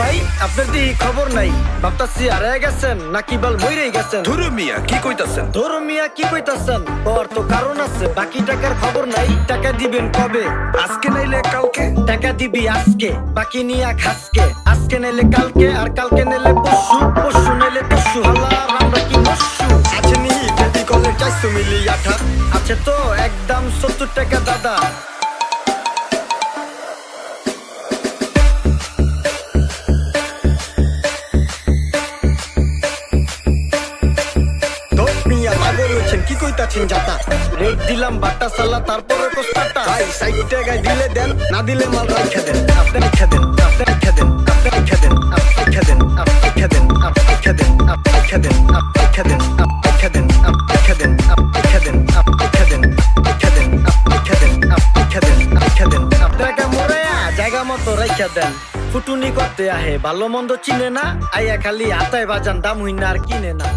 ভাই আপনার দি খবর নাই? ভাবতাছি হারায় গেছেন নাকি বল মইরেই গেছেন? ধুরু মিয়া কি কইতাছেন? ধরো মিয়া কি কইতাছেন? ওর তো কারণ আছে বাকি টাকার খবর নাই টাকা দিবেন কবে? আজকে নাইলে কালকে? টাকা দিবি আজকে বাকি নিয়া খাসকে। আজকে নেলে কালকে আর কালকে নেলে পরশু পরশু নেলে পরশু হালা আমরা কি মস্যু আছে নি বেবি কলের চাইছো মিলি আঠা। আছে তো একদম সত্তর টাকা দাদা। হয়েছেন কি কইতাছেন যাতা রেট দিলাম বাটা সালা তারপরে কোস্তাটা ভাই সাইড টাকায় দিলে দেন না দিলে মাল রাখা দেন আপনি রাখা দেন আপনি রাখা দেন আপনি রাখা দেন আপনি রাখা দেন আপনি রাখা দেন আপনি রাখা দেন আপনি রাখা দেন আপনি রাখা দেন আপনি রাখা দেন আপনি রাখা দেন আপনি রাখা দেন আপনি রাখা দেন রাখা দেন আপনি রাখা দেন আপনি রাখা দেন রাখা দেন আপনি রাখা মোরায়া জায়গা মতো রাখা দেন ফুটুনি করতে আহে ভালো মন্দ চিনে না আইয়া খালি হাতায় বাজান দাম হইনা আর কিনে না